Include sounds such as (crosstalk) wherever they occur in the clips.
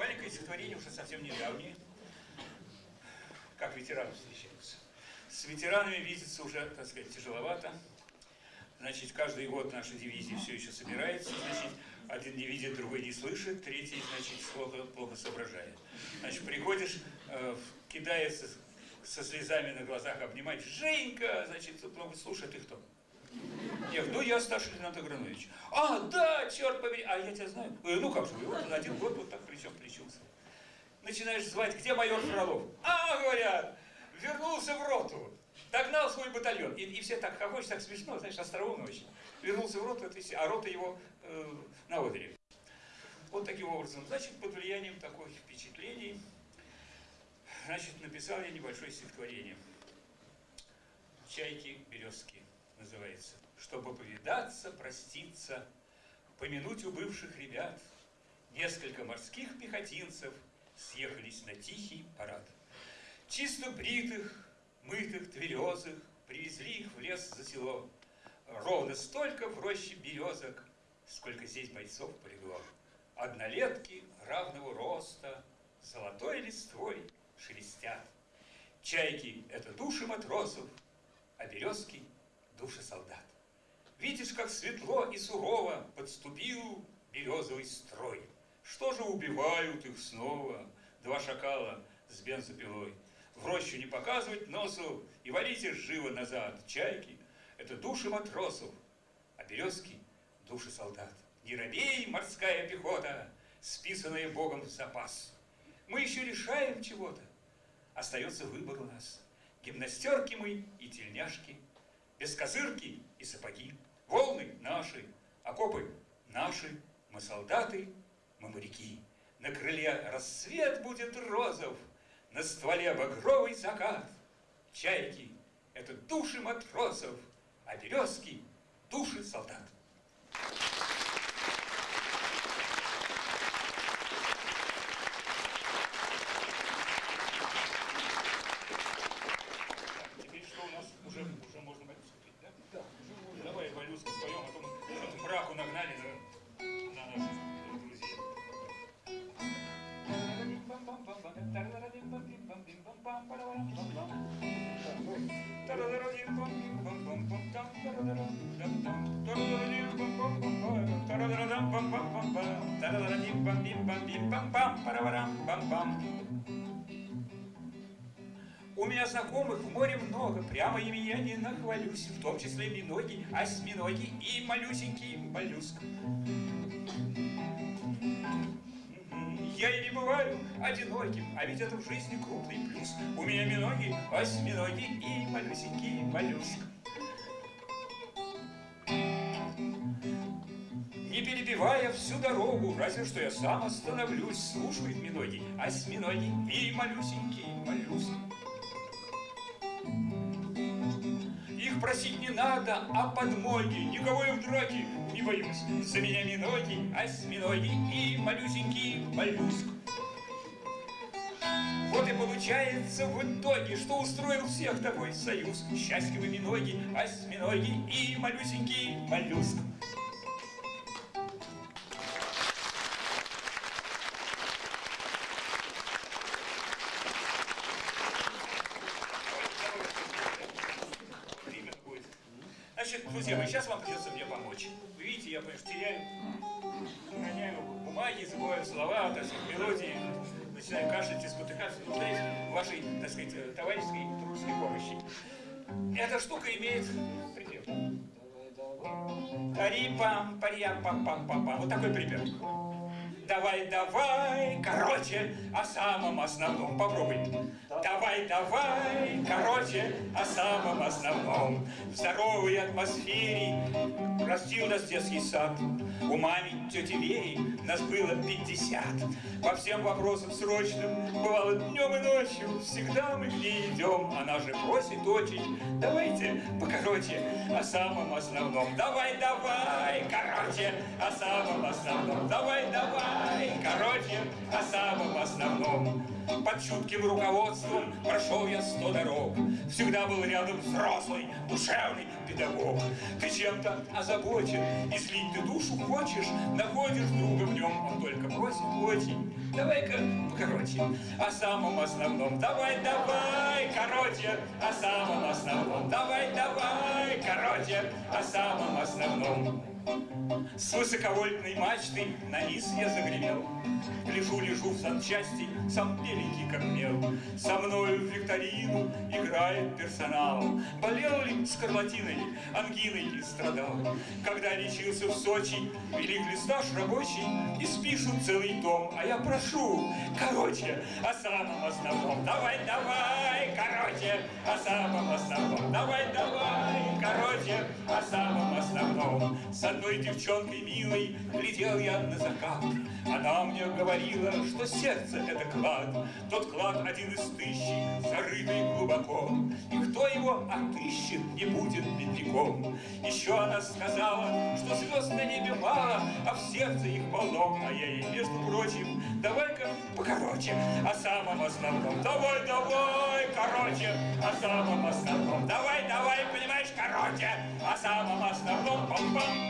маленькое стихотворение уже совсем недавнее. Как ветераны встречаются. С ветеранами видеться уже, так сказать, тяжеловато. Значит, каждый год наша дивизия все еще собирается. Значит, один не видит, другой не слышит, третий, значит, плохо, плохо соображает. Значит, приходишь, э, кидается со слезами на глазах обнимать. Женька, значит, ну, слушай, ты кто? Я ну я старший лейтенант Агранович. А, да, черт побери, а я тебя знаю. Говорю, ну как же, вот один год вот так плечом плечился. Начинаешь звать, где майор Фролов? А, говорят, вернулся в роту. Догнал свой батальон. И, и все так хохочут, так смешно, знаешь, остроумно очень. Вернулся в роту, а рота его э, на Одере. Вот таким образом. Значит, под влиянием таких впечатлений, значит, написал я небольшое стихотворение. «Чайки березки» называется. Чтобы повидаться, проститься, помянуть у бывших ребят, несколько морских пехотинцев съехались на тихий парад. Чисто бритых, мытых, тверезых, привезли их в лес за село. Ровно столько в роще березок, сколько здесь бойцов полегло. Однолетки равного роста, золотой листвой шелестят. Чайки — это души матросов, а березки — души солдат. Видишь, как светло и сурово подступил березовый строй. Что же убивают их снова два шакала с бензопилой? в рощу не показывать носу и валите живо назад. Чайки — это души матросов, а березки — души солдат. Не робей, морская пехота, списанная Богом в запас. Мы еще решаем чего-то. Остается выбор у нас. Гимнастерки мы и тельняшки, без козырки и сапоги. Волны наши, окопы наши, мы солдаты, мы моряки. На крыле рассвет будет розов, на стволе багровый закат. Чайки — это души матросов, а березки — души солдат. У меня знакомых в море много, прямо ими я не нахвалюсь, в том числе миноги, осьминоги и малюсенький моллюск. Я и не бываю одиноким, а ведь это в жизни крупный плюс. У меня миноги, осьминоги и малюсенький моллюск. Всю дорогу, разве что я сам остановлюсь, слушают миноги, осьминоги и малюсенький моллюск. Их просить не надо, а подмоги, никого я в драке не боюсь. За меня миноги, осьминоги и малюсенький моллюск. Вот и получается в итоге, что устроил всех такой союз. Счастливые миноги, осьминоги и малюсенький моллюск. Друзья, сейчас вам придется мне помочь. Вы видите, я, конечно, теряю, роняю бумаги, забываю слова, так сказать, мелодии, начинаю кашлять и спотыкаться, нуждаюсь в вашей, так сказать, товарищеской дружеской помощи. Эта штука имеет припев. Тари-пам, париям, пам пам пам пам Вот такой припев. Давай, давай, короче, о самом основном попробуй. Давай, давай, короче, о самом основном. В здоровой атмосфере растил нас детский сад. У маме, тети Вери нас было пятьдесят. По всем вопросам срочным, бывало днем и ночью, всегда мы к ней идем. Она же просит очень, давайте покороче о самом основном. Давай, давай, короче, о самом основном. Давай, давай, короче, о самом основном. Под чутким руководством прошел я сто дорог. Всегда был рядом взрослый, душевный педагог. Ты чем-то озабочен, и слить ты душу хочешь, находишь друга в нем, он только просит очень. Давай-ка покороче, о самом основном. Давай, давай, короче, о самом основном. Давай, давай, короче, о самом основном. С высоковольтной мачты на низ я загремел. Лежу-лежу в санчасти, сам беленький как мел. Со мною в викторину играет персонал. Болел ли скарлатиной, ангиной страдал. Когда лечился в Сочи, велик листаж рабочий, и спишут целый том. А я прошу, короче, о самом основном. Давай, давай, короче, о самом основном. Давай, давай, С одной девчонкой милой глядел я на закат. Она мне говорила, что сердце — это клад. Тот клад один из тысячи, зарытый глубоко. И кто его отыщет, не будет бедняком. Еще она сказала, что звезд на небе мало, а в сердце их полно. А я ей, между прочим, давай-ка покороче о самом основном. Давай, давай, короче, о самом основном. Давай, давай, понимаешь, короче, о самом основном. Пам-пам.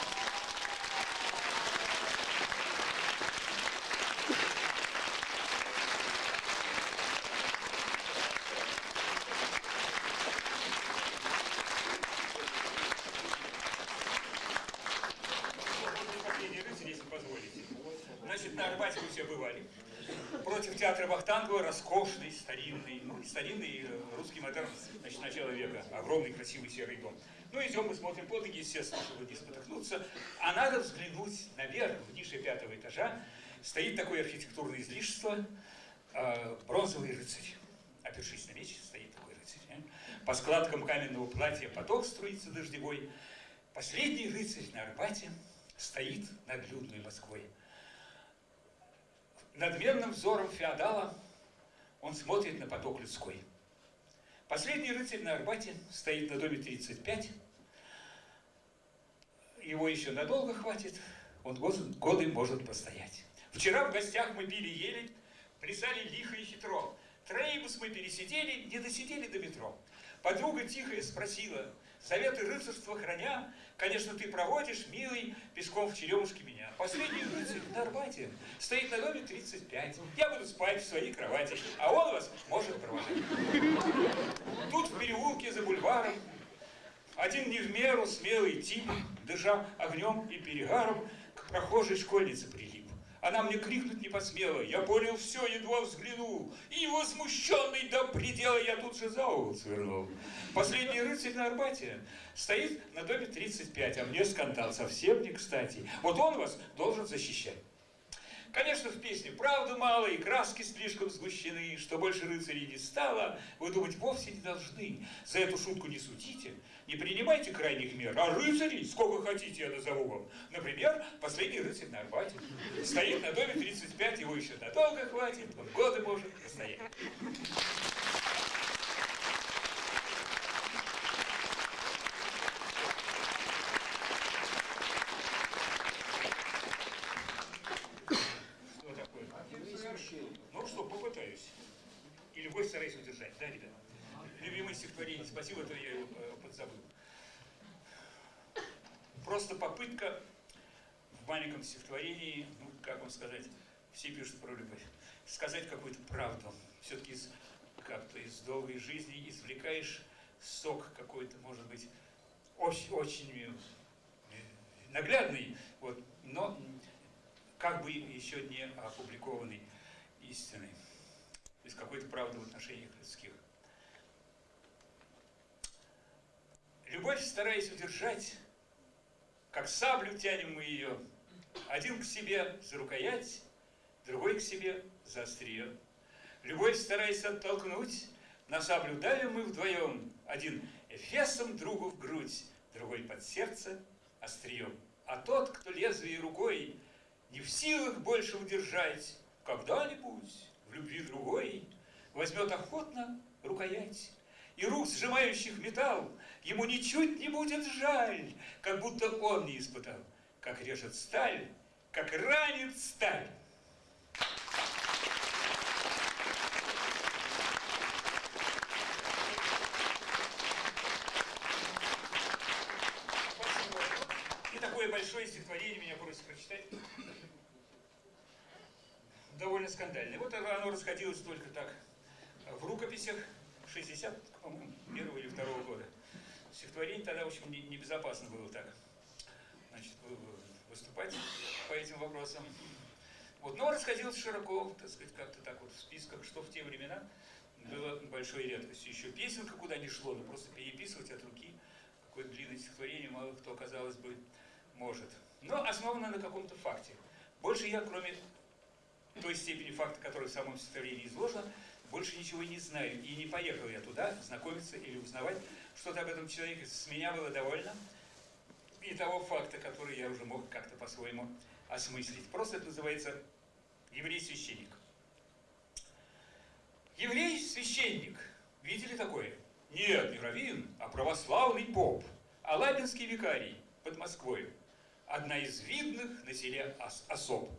ну, старинный э, русский модерн, значит, начала века. Огромный, красивый серый дом. Ну, идем, мы смотрим под ноги, естественно, чтобы не спотыкнуться. А надо взглянуть наверх, в нише пятого этажа. Стоит такое архитектурное излишество, э, бронзовый рыцарь. Опершись на меч, стоит такой рыцарь. э. По складкам каменного платья поток струится дождевой. Последний рыцарь на Арбате стоит над людной Москвой. Надменным взором феодала он смотрит на поток людской. Последний рыцарь на Арбате стоит на доме 35. Его еще надолго хватит, он годы, может постоять. Вчера в гостях мы пили ели, плясали лихо и хитро. Троллейбус мы пересидели, не досидели до метро. Подруга тихая спросила, советы рыцарства храня, конечно, ты проводишь, милый, песком в черемушке меня. Последний рыцарь на Арбате стоит на доме 35. Я буду спать в своей кровати, а он вас может провожать. Тут в переулке за бульваром один не в меру смелый тип, дыша огнем и перегаром, к прохожей школьнице прилип. Она мне крикнуть не посмела, я понял все, едва взглянул, и возмущенный до предела я тут же за угол свернул. Последний рыцарь на Арбате стоит на доме 35, а мне скандал совсем не кстати. Вот он вас должен защищать. Конечно, в песне правды мало, и краски слишком сгущены, что больше рыцарей не стало, вы думать вовсе не должны. За эту шутку не судите, не принимайте крайних мер, а рыцарей сколько хотите я назову вам. Например, последний рыцарь на Арбате. Стоит на доме 35, его еще надолго хватит, он годы может постоять. Что такое? Ну что, попытаюсь. И любой стараюсь удержать, да, ребят? Любимое стихотворение, спасибо, это я его э, подзабыл. Просто попытка в маленьком стихотворении, ну, как вам сказать, все пишут про любовь, сказать какую-то правду. Все-таки из, как-то из долгой жизни извлекаешь сок какой-то, может быть, очень, очень э, наглядный, вот, но как бы еще не опубликованной истиной, из какой-то правды в отношениях людских. Любовь, стараясь удержать, как саблю тянем мы ее, один к себе за рукоять, другой к себе за острие. Любовь, стараясь оттолкнуть, на саблю давим мы вдвоем, один эфесом другу в грудь, другой под сердце острием. А тот, кто лезвие рукой не в силах больше удержать, когда-нибудь в любви другой, Возьмет охотно рукоять, И рук, сжимающих металл, Ему ничуть не будет жаль, Как будто он не испытал, Как режет сталь, как ранит сталь. такое большое стихотворение меня просят прочитать. Довольно скандальное. Вот оно расходилось только так в рукописях 60, по-моему, первого или второго года. Стихотворение тогда, в общем, небезопасно было так значит, выступать по этим вопросам. Вот, но расходилось широко, так сказать, как-то так вот в списках, что в те времена было большой редкостью. Еще песенка куда не шло, но просто переписывать от руки какое-то длинное стихотворение мало кто, казалось бы, может. Но основано на каком-то факте. Больше я, кроме той степени факта, который в самом стихотворении изложено, больше ничего не знаю. И не поехал я туда знакомиться или узнавать что-то об этом человеке. С меня было довольно. И того факта, который я уже мог как-то по-своему осмыслить. Просто это называется еврей-священник. Еврей-священник. Видели такое? Нет, не раввин, а православный поп. Алабинский викарий под Москвой. Одна из видных на селе ос особ.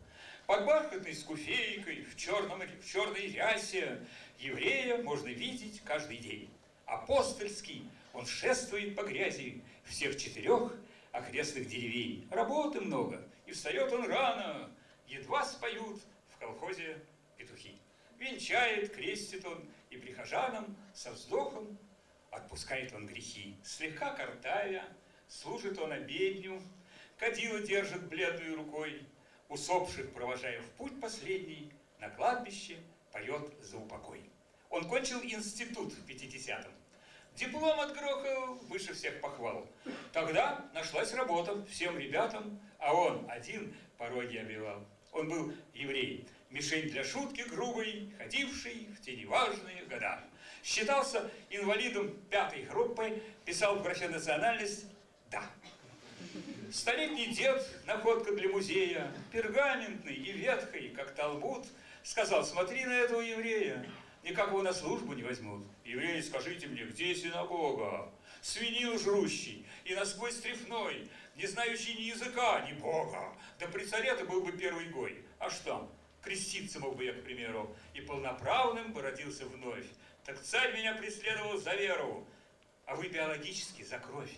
Под бархатной скуфейкой, в, черном, в черной рясе еврея можно видеть каждый день. Апостольский, он шествует по грязи всех четырех окрестных деревень. Работы много, и встает он рано, едва споют в колхозе петухи. Венчает, крестит он, и прихожанам со вздохом отпускает он грехи. Слегка картавя, служит он обедню, кадила держит бледной рукой, усопших провожая в путь последний, на кладбище поет за упокой. Он кончил институт в 50-м. Диплом отгрохал выше всех похвал. Тогда нашлась работа всем ребятам, а он один пороги обивал. Он был еврей, мишень для шутки грубой, ходивший в те неважные года. Считался инвалидом пятой группы, писал в графе национальность «да». Столетний дед, находка для музея, пергаментный и ветхий, как талмуд, сказал, смотри на этого еврея, никак его на службу не возьмут. Евреи, скажите мне, где синагога? Свинил жрущий и насквозь трефной, не знающий ни языка, ни Бога. Да при царе ты был бы первый гой. А что? Креститься мог бы я, к примеру, и полноправным бы родился вновь. Так царь меня преследовал за веру, а вы биологически за кровь.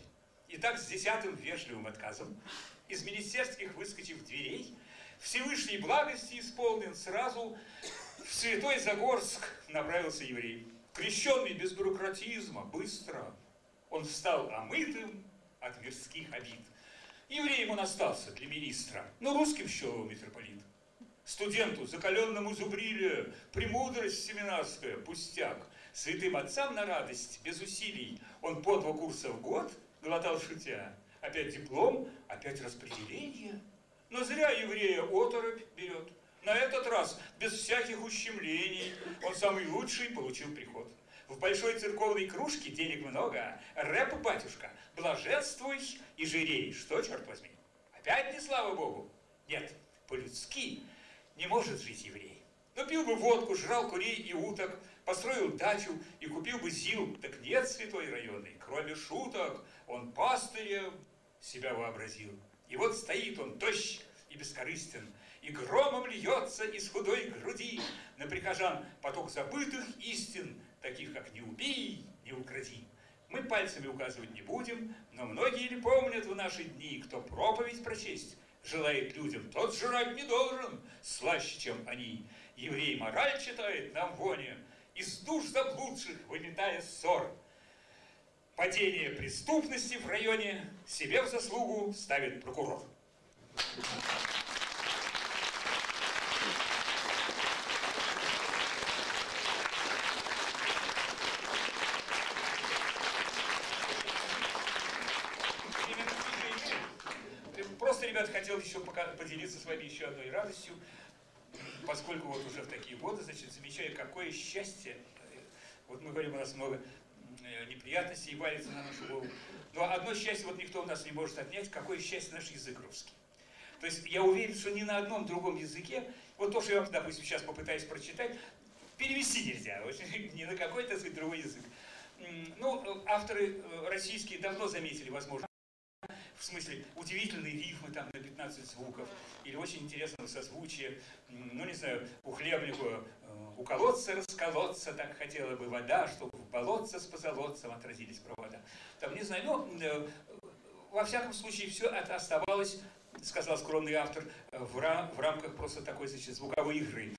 И так с десятым вежливым отказом, из министерских выскочив дверей, Всевышней благости исполнен, сразу в Святой Загорск направился еврей. Крещенный без бюрократизма, быстро, он стал омытым от мирских обид. Евреем он остался для министра, но русским счел митрополит. Студенту, закаленному зубриле, премудрость семинарская, пустяк. Святым отцам на радость, без усилий, он по два курса в год глотал шутя. Опять диплом, опять распределение. Но зря еврея оторопь берет. На этот раз, без всяких ущемлений, он самый лучший получил приход. В большой церковной кружке денег много. Рэп, батюшка, блаженствуй и жирей. Что, черт возьми? Опять не слава Богу? Нет, по-людски не может жить еврей. Но пил бы водку, жрал курей и уток, построил дачу и купил бы ЗИЛ. Так нет святой районной, кроме шуток, он пастырем себя вообразил. И вот стоит он, тощ и бескорыстен, и громом льется из худой груди на прихожан поток забытых истин, таких как «не убей, не укради». Мы пальцами указывать не будем, но многие ли помнят в наши дни, кто проповедь прочесть желает людям, тот жрать не должен, слаще, чем они. Еврей мораль читает нам воне, из душ заблудших выметая ссор. Падение преступности в районе себе в заслугу ставит прокурор. ребят, хотел еще поделиться с вами еще одной радостью, поскольку вот уже в такие годы, значит, замечаю, какое счастье, вот мы говорим, у нас много э, неприятностей валится на нашу голову, но одно счастье вот никто у нас не может отнять, какое счастье наш язык русский. То есть я уверен, что ни на одном другом языке, вот то, что я, допустим, сейчас попытаюсь прочитать, перевести нельзя, (laughs) ни на какой, так сказать, другой язык. Ну, э, авторы э, российские давно заметили, возможно, в смысле удивительные рифмы там на 15 звуков, или очень интересного созвучия, ну не знаю, у хлебнику э, у колодца расколоться так хотела бы вода, чтобы в болотце с позолотцем отразились провода. Там, не знаю, ну, э, во всяком случае, все это оставалось сказал скромный автор, в, рам, в рамках просто такой значит, звуковой игры.